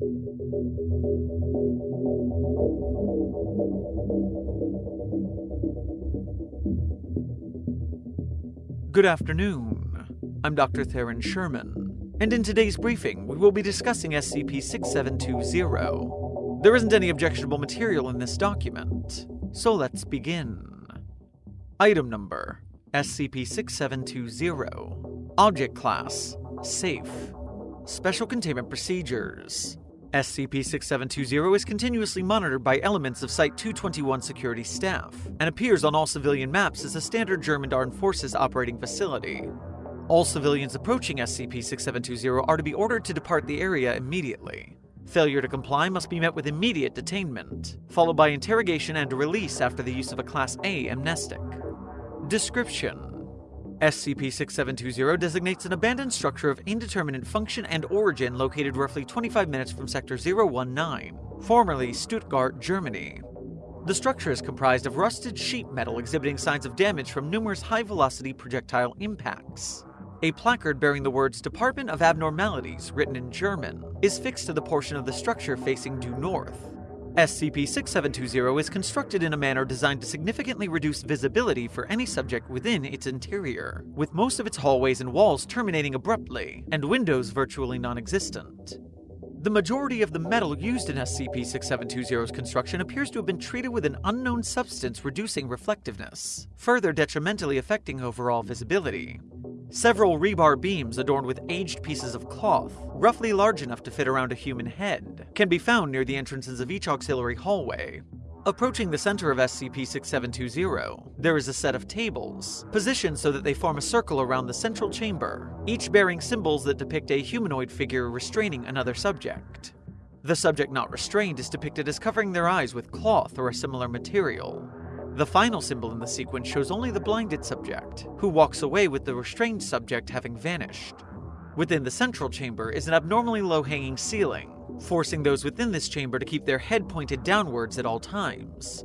Good afternoon. I'm Dr. Theron Sherman, and in today's briefing, we will be discussing SCP 6720. There isn't any objectionable material in this document, so let's begin. Item number SCP 6720. Object Class Safe. Special Containment Procedures SCP-6720 is continuously monitored by elements of Site-221 security staff, and appears on all civilian maps as a standard German Armed Forces operating facility. All civilians approaching SCP-6720 are to be ordered to depart the area immediately. Failure to comply must be met with immediate detainment, followed by interrogation and release after the use of a Class A amnestic. Description SCP-6720 designates an abandoned structure of indeterminate function and origin located roughly 25 minutes from Sector 019, formerly Stuttgart, Germany. The structure is comprised of rusted sheet metal exhibiting signs of damage from numerous high-velocity projectile impacts. A placard bearing the words Department of Abnormalities, written in German, is fixed to the portion of the structure facing due north. SCP-6720 is constructed in a manner designed to significantly reduce visibility for any subject within its interior, with most of its hallways and walls terminating abruptly, and windows virtually non-existent. The majority of the metal used in SCP-6720's construction appears to have been treated with an unknown substance reducing reflectiveness, further detrimentally affecting overall visibility. Several rebar beams adorned with aged pieces of cloth, roughly large enough to fit around a human head, can be found near the entrances of each auxiliary hallway. Approaching the center of SCP-6720, there is a set of tables, positioned so that they form a circle around the central chamber, each bearing symbols that depict a humanoid figure restraining another subject. The subject not restrained is depicted as covering their eyes with cloth or a similar material, the final symbol in the sequence shows only the blinded subject, who walks away with the restrained subject having vanished. Within the central chamber is an abnormally low-hanging ceiling, forcing those within this chamber to keep their head pointed downwards at all times.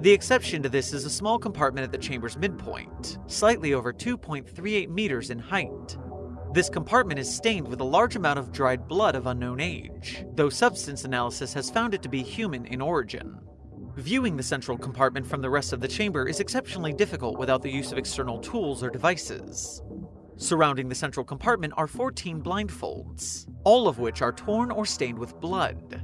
The exception to this is a small compartment at the chamber's midpoint, slightly over 2.38 meters in height. This compartment is stained with a large amount of dried blood of unknown age, though substance analysis has found it to be human in origin. Viewing the central compartment from the rest of the chamber is exceptionally difficult without the use of external tools or devices. Surrounding the central compartment are 14 blindfolds, all of which are torn or stained with blood.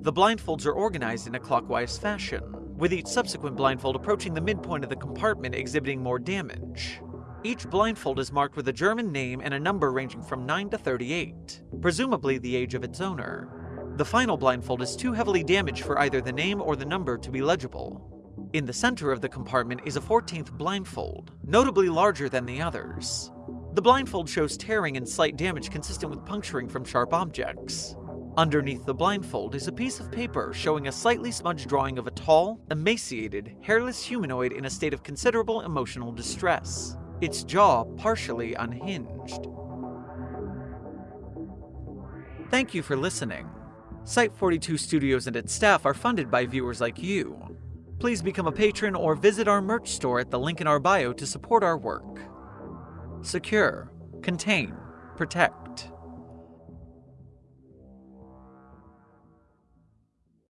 The blindfolds are organized in a clockwise fashion, with each subsequent blindfold approaching the midpoint of the compartment exhibiting more damage. Each blindfold is marked with a German name and a number ranging from 9 to 38, presumably the age of its owner. The final blindfold is too heavily damaged for either the name or the number to be legible. In the center of the compartment is a 14th blindfold, notably larger than the others. The blindfold shows tearing and slight damage consistent with puncturing from sharp objects. Underneath the blindfold is a piece of paper showing a slightly smudged drawing of a tall, emaciated, hairless humanoid in a state of considerable emotional distress, its jaw partially unhinged. Thank you for listening. Site 42 Studios and its staff are funded by viewers like you. Please become a patron or visit our merch store at the link in our bio to support our work. Secure, contain, protect.